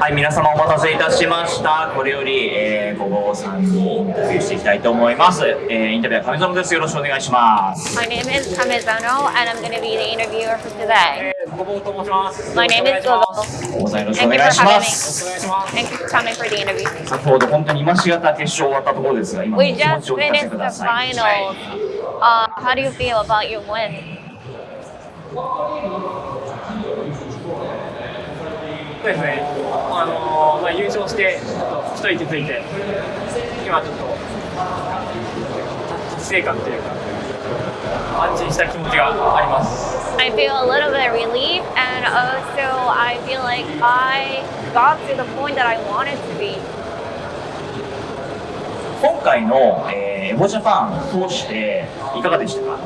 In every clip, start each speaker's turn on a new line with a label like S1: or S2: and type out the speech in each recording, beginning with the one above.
S1: はい、皆様お待たせいたしました。これより、えー、ごぼうさんにインタビューしていきたいと思います。えー、インタビューは亀園です。よろしくお願いします。
S2: My name is Kamezano and I'm going to be the interviewer for today.
S1: えー、ごぼうと申します。
S2: My name is Gobo.
S1: ごぼうさんよろしくお願いします。
S2: Thank you for coming for the interview.
S1: 先ほど本当に今しがた決勝終わったところですが、今の気持ちを聞かせてください。We just finished the finals.
S2: Uh, how do you feel about your win?
S3: そうですね、あのまあ、優勝して一息ついて今ちょっと達成感というか安心した気持ちがあります
S2: I feel a little bit relief and also I feel like I got to the point that I wanted to be
S1: 今回の、えー、エボジャパンを通していかがでしたか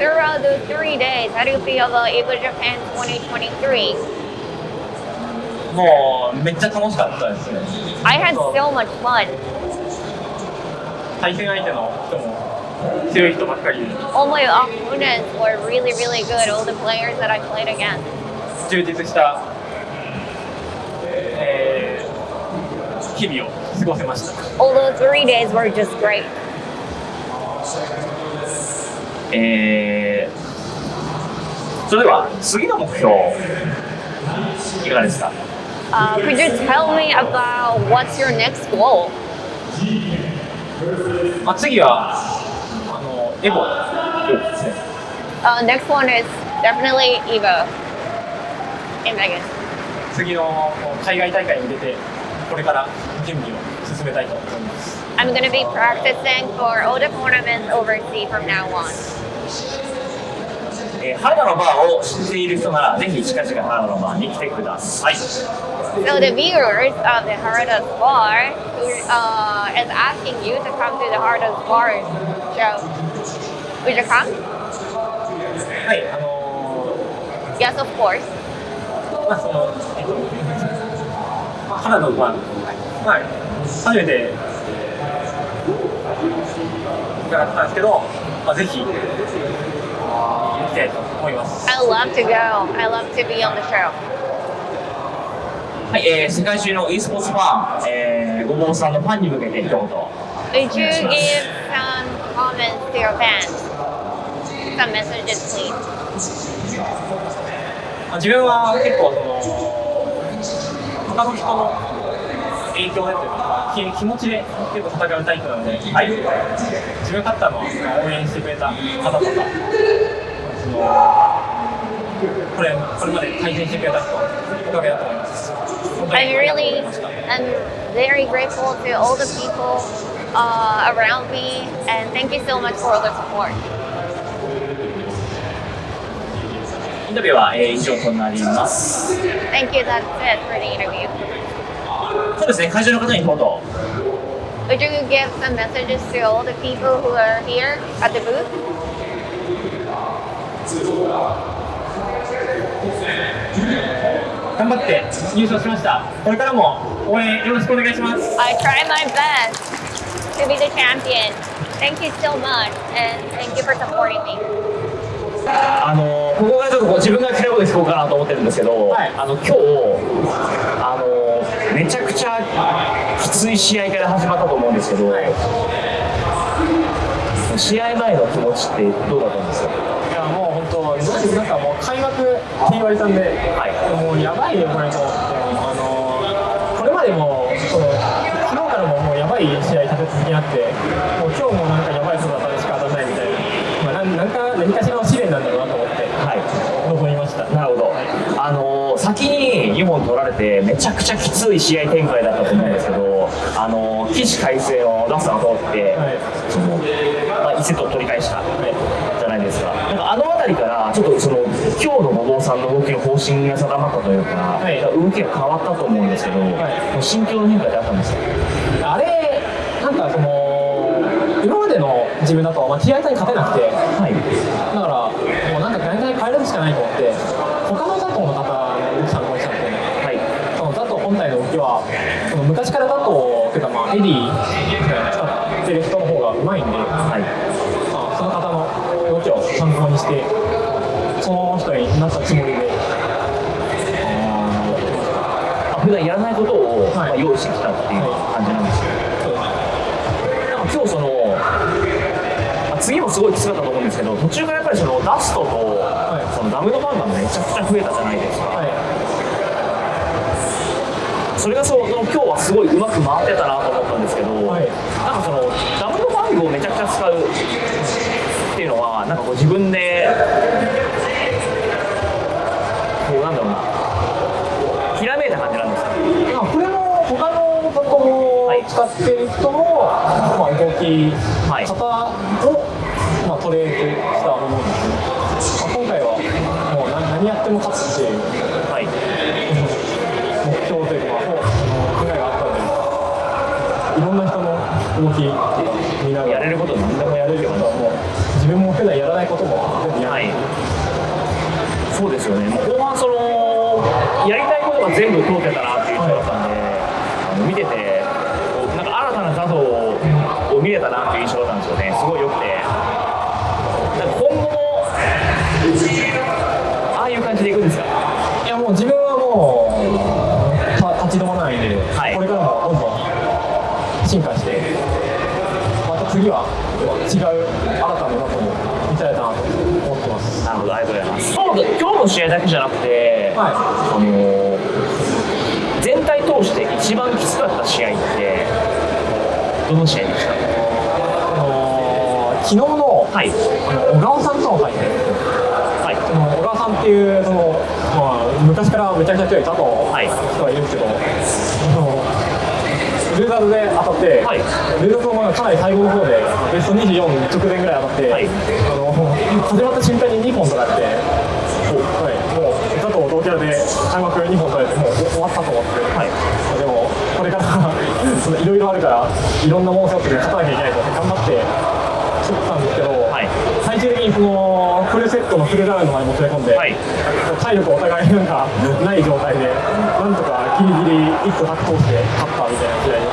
S2: Throughout those three days, how do you feel about Evo Japan 2023?
S1: もうめっちゃ楽しかったですね。
S2: I had so much fun.
S3: 対戦相手の人も強い人ばっかりで。
S2: All my opponents were really, really good. All the players that I played against.
S3: 充実した、えー、日々を過ごせました。
S2: All those three days were just great.
S1: えー、それでは次の目標いかがですか
S2: Uh, could you tell me about what's your next goal?
S3: まあ次はあのエボですね。
S2: Uh, next one is definitely Evo in Vegas.
S3: 次の海外大会に出てこれから準備を進めたいと思います。
S2: I'm going to be practicing for all the tournaments overseas from now on.
S1: えー、原田のバーを知っている人ならぜひ近々原田のバーに来てください。
S2: So the viewers of the Harada's Bar who, uh, is asking you to come to the Harada's Bar show. Would you come?
S3: はい、あの
S2: ー、Yes, of course.
S3: まあその、えっと、まあ、原田のバー、はい、初めて伺ったんですけど、まあ、ぜひ行きたいと思います。
S2: I love to go. I love to be on the show.
S1: はい、えー、世界中の e スポーツファン、えー、ごぼうさんのファンに向けて一言。
S2: Would you give some comments to your fans? Some messages, please.
S3: 自分は結構その他の人の影響でというか気持ちで結構戦うタイプなので、はい、自分勝ったのは応援してくれた方とかこれこれまで対戦してくれた人おかげだと思います。
S2: I really am very grateful to all the people uh, around me and thank you so much for all the support.
S1: インタビューは、えー、以上となります。
S2: Thank you, that's it for the interview.
S1: そうですね、会場の方に一言。
S2: Would you give some messages to all the people who are here at the booth?
S3: 頑張って優勝しました。これからも応援よろしくお願いします。
S2: I try my best to be the champion. Thank you so much and thank you for supporting me.
S1: あのここがちょっと自分が嫌いこと聞こうかなと思ってるんですけど、はい、あの今日あのめちゃくちゃきつい試合から始まったと思うんですけど、はい、試合前の気持ちってどうだったんですか？
S3: う本当なんかもう開幕って言われたんで、はい、もうやばいよこれとあのこれまでもその昨日からももうやばい試合立て続けにあってもう今日もなんかやばい姿でしか当たらないみたいな、まあ、なんか何かしらの試練なんだろうなと思って、はい、臨みました。
S1: なるほど、はい、あの先に2本取られてめちゃくちゃきつい試合展開だったと思うんですけど、あの起死回生のラストが通って、はい、そのまあ、1セットを取り返した、はいですかなんかあの辺りからちょっとその今日の後藤さんの動きの方針が定まったというか、はい、動きが変わったと思うんですけど、はい、心境の変化ってあったんですか？
S3: あれなんかその今までの自分だと、まあ、TI に勝てなくて、はい、だからもうなんか大体変えるしかないと思って他のザトの方に参考にしたんで、はい、そのザト本体の動きはその昔からザトっていうかまあエディ使ってる人の方がうまいんで、はい。参考にしてになったつもりで。
S1: あ普段やらないことを、
S3: はい
S1: まあ、用意してきたっていう感じなんですよ、
S3: そう
S1: なんか今日その、まあ次もすごいきつかったと思うんですけど途中からやっぱりそのダストと、
S3: い。
S1: そのダムのファンがめちゃくちゃ増えたじゃないですか、
S3: はい
S1: それがその今日はすごいうまく回ってたなと思ったんですけど、
S3: はい。
S1: なんかそのダブルファングをめちゃくちゃ使うっていうのはなんかこう自分でこうなんだろうな。ひらめいた感じなんですか？
S3: まあこれも他のパソコンを使ってる人の、まあ、動き
S1: はい。
S3: 型を、まあ、トレードしたものですね、まあ、今回はもう何何やっても勝つっていう
S1: はい。
S3: 目標というか、まあ、考えがあったのでいろんな人の動き見ながら
S1: やれること何でもやれるような
S3: もう自分も普段やらないことも全部やる、
S1: はいそうですよね。もう後半そのやりたいことが全部通ってたなっていう人だったんで、あの見ててなんか新たな画像を見れたな
S3: の
S1: 試合だけじゃなくて、
S3: はい。
S1: あの全体通して一番きつかった試合ってどの試合でした？
S3: あのー昨日の
S1: はい。
S3: あの小川さんとの対戦。
S1: はい。
S3: その小川さんっていうその、まあ、昔からめちゃくちゃ強い佐藤
S1: はい。
S3: 人がいるんですけど、そのルーザーズで当たって、
S1: はい。
S3: ルーザーズもかなり最後の方でベスト24直前ぐらい当たって、
S1: はい。
S3: あの始まった瞬間に2本取られて、佐藤同キャラで開幕2本取られてもう終わったと思って、
S1: はい。
S3: でもこれからいろいろあるからいろんなものを背負って勝たなきゃいけないと思って頑張って取ったんですけど、
S1: はい。
S3: 最終的にそのフルセットのフルラウンドまで持ち込んで、
S1: はい。
S3: 体力お互いなんかない状態でなんとかギリギリ1個タック通して勝ったみたいな試合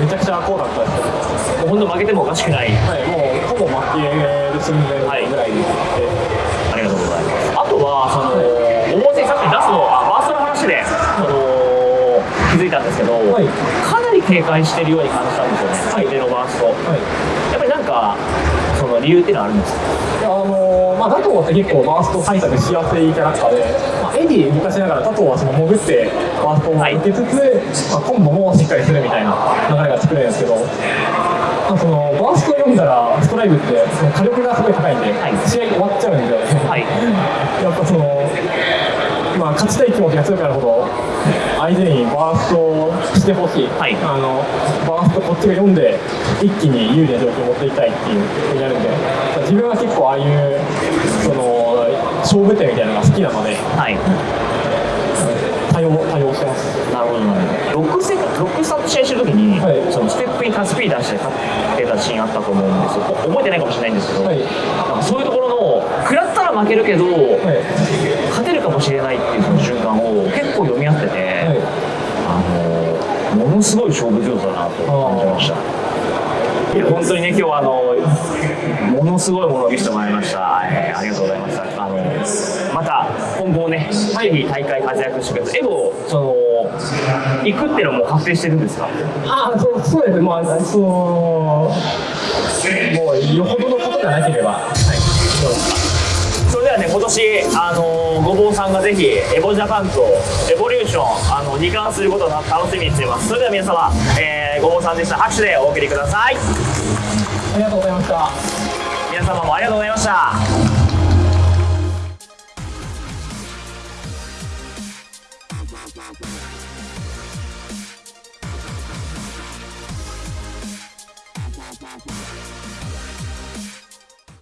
S3: めちゃくちゃこうだったんですけど、
S1: もう本当負けてもおかしくない。
S3: はい、もうほぼ負ける寸前ぐらいで、
S1: ありがとうございます。あとはそので、あの気づいたんですけど、
S3: はい
S1: かなり警戒してるように感じたんですよね。相手のバースト。
S3: はい
S1: やっぱりなんかその理由っていうのはあるんですか？
S3: いやあのーまあ、佐藤って結構バースト対策しやすいキャラクターで、まあ、エディ動かしながら佐藤はその潜ってバーストを受けつつ、まあ、コンボもしっかりするみたいな流れが作れるんですけど、まあ、そのバースト読んだらストライブってその火力がすごい高いんで、
S1: はい
S3: 試合終わっちゃうんで、
S1: はい
S3: まあ、勝ちたい気持ちが強くなるほど相手にバーストしてほしい、
S1: はい
S3: あのバーストこっちが読んで一気に有利な状況に持っていきたいっていうふうになるんで自分は結構ああいうその勝負手みたいなのが好きなので
S1: はい。なるほど。なるほど。ロックセロックスタート試合してる時に、
S3: はい。
S1: そのステップにタスピー出して勝ってたシーンあったと思うんですよ。お覚えてないかもしれないんですけど、
S3: はい。
S1: なんかそういうところの食らったら負けるけど、
S3: はい。
S1: 勝てるかもしれないっていうその瞬間を結構読み合ってて、
S3: はい。
S1: あのものすごい勝負上手だなと感じました。いや本当にね今日はあのものすごいものを見せてもらいました、えーありがとうございましたあのまた今後もね、ぜひ大会活躍してくださいエボその行くっていうのも確定してるんですか？
S3: あそうそうですねまあそのもうよほどのことがなければはい
S1: それではね今年あのごぼうさんがぜひエボジャパンとエボリューションあの二冠することを楽しみにしていますそれでは皆様、えーごぼうさんでした拍手でお送りください
S3: ありがとうございました
S1: 皆様もありがとうございました